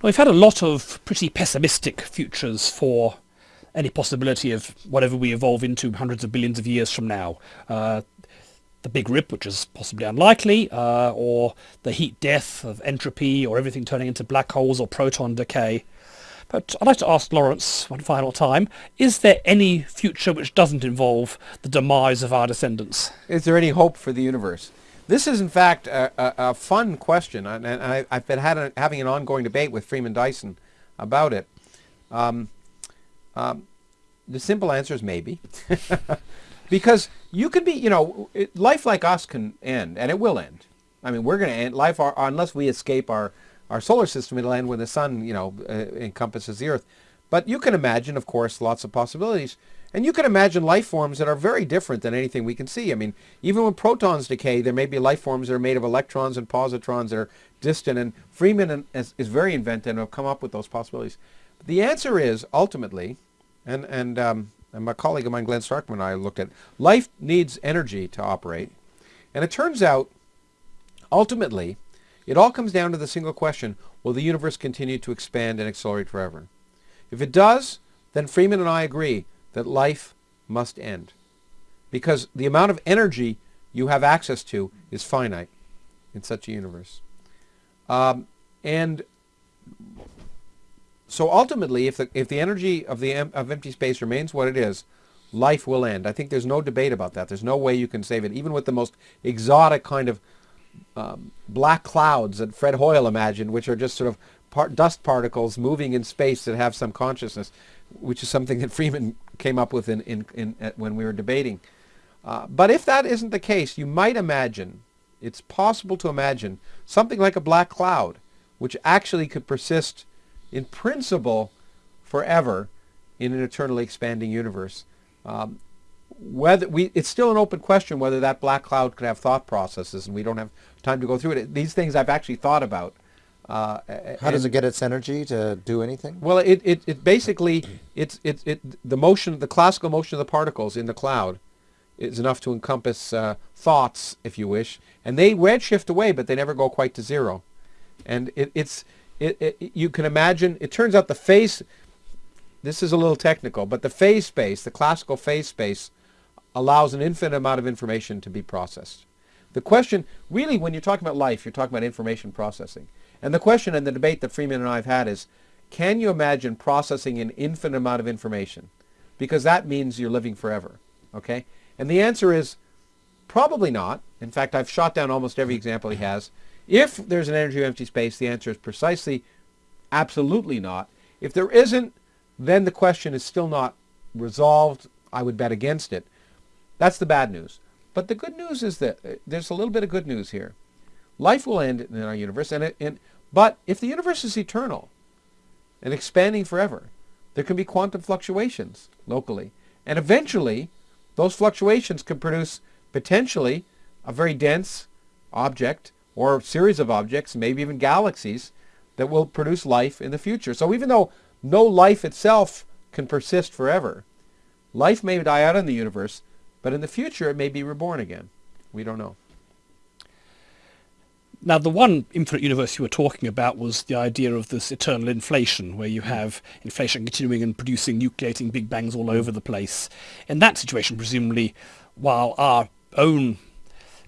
We've had a lot of pretty pessimistic futures for any possibility of whatever we evolve into hundreds of billions of years from now. Uh, the Big Rip, which is possibly unlikely, uh, or the heat death of entropy, or everything turning into black holes or proton decay. But I'd like to ask Lawrence one final time, is there any future which doesn't involve the demise of our descendants? Is there any hope for the universe? This is, in fact, a, a, a fun question, and I, have been a, having an ongoing debate with Freeman Dyson about it. Um, um, the simple answer is maybe. because you can be, you know, it, life like us can end, and it will end. I mean, we're going to end life, our, unless we escape our our solar system, it'll end when the sun, you know, uh, encompasses the Earth. But you can imagine, of course, lots of possibilities. And you can imagine life forms that are very different than anything we can see. I mean, even when protons decay, there may be life forms that are made of electrons and positrons that are distant. And Freeman is, is very inventive and have come up with those possibilities. The answer is, ultimately, and, and, um, and my colleague of mine, Glenn Starkman, and I looked at, life needs energy to operate. And it turns out, ultimately, it all comes down to the single question, will the universe continue to expand and accelerate forever? If it does, then Freeman and I agree that life must end. Because the amount of energy you have access to is finite in such a universe. Um, and so ultimately, if the, if the energy of, the, of empty space remains what it is, life will end. I think there's no debate about that. There's no way you can save it, even with the most exotic kind of um, black clouds that Fred Hoyle imagined, which are just sort of part dust particles moving in space that have some consciousness, which is something that Freeman came up with in, in, in when we were debating. Uh, but if that isn't the case, you might imagine, it's possible to imagine, something like a black cloud, which actually could persist in principle forever in an eternally expanding universe. Um, whether we, it's still an open question whether that black cloud could have thought processes, and we don't have time to go through it. These things I've actually thought about. Uh, How does it get its energy to do anything? Well, it, it, it basically, it's, it, it, the motion, the classical motion of the particles in the cloud is enough to encompass uh, thoughts, if you wish, and they redshift away, but they never go quite to zero. And it, it's, it, it, you can imagine, it turns out the phase, this is a little technical, but the phase space, the classical phase space, allows an infinite amount of information to be processed. The question, really, when you're talking about life, you're talking about information processing. And the question and the debate that Freeman and I have had is, can you imagine processing an infinite amount of information? Because that means you're living forever, okay? And the answer is probably not. In fact, I've shot down almost every example he has. If there's an energy of empty space, the answer is precisely absolutely not. If there isn't, then the question is still not resolved. I would bet against it. That's the bad news. But the good news is that uh, there's a little bit of good news here. Life will end in our universe, and, it, and but if the universe is eternal and expanding forever, there can be quantum fluctuations locally. And eventually, those fluctuations can produce potentially a very dense object or series of objects, maybe even galaxies, that will produce life in the future. So even though no life itself can persist forever, life may die out in the universe, but in the future, it may be reborn again. We don't know. Now, the one infinite universe you were talking about was the idea of this eternal inflation, where you have inflation continuing and producing nucleating big bangs all over the place. In that situation, presumably, while our own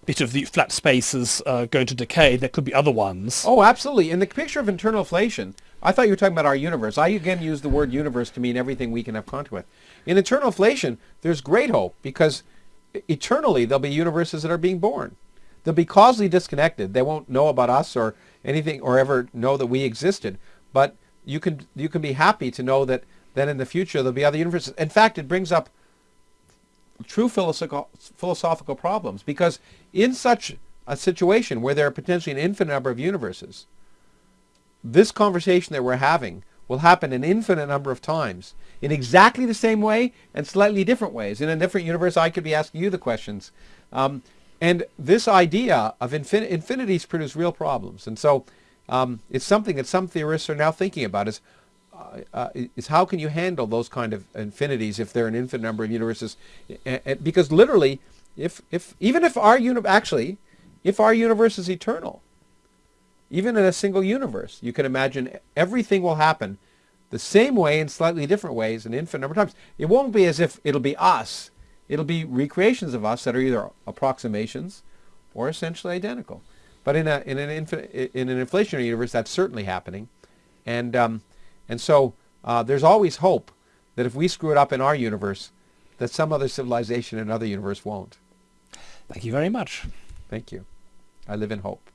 bit of the flat space is uh, going to decay, there could be other ones. Oh, absolutely. In the picture of eternal inflation, I thought you were talking about our universe. I again use the word universe to mean everything we can have contact with. In eternal inflation, there's great hope because eternally there'll be universes that are being born. They'll be causally disconnected. They won't know about us or anything or ever know that we existed. But you can you can be happy to know that then in the future there'll be other universes. In fact, it brings up true philosophical philosophical problems because in such a situation where there are potentially an infinite number of universes, this conversation that we're having will happen an infinite number of times in exactly the same way and slightly different ways. In a different universe, I could be asking you the questions. Um, and this idea of infin infinities produce real problems. And so um, it's something that some theorists are now thinking about is, uh, uh, is how can you handle those kind of infinities if there are an infinite number of universes? because literally, if, if, even if our universe, actually, if our universe is eternal, even in a single universe, you can imagine everything will happen the same way in slightly different ways an infinite number of times. It won't be as if it'll be us. It'll be recreations of us that are either approximations or essentially identical. But in, a, in, an, in an inflationary universe, that's certainly happening. And, um, and so uh, there's always hope that if we screw it up in our universe, that some other civilization in another universe won't. Thank you very much. Thank you. I live in hope.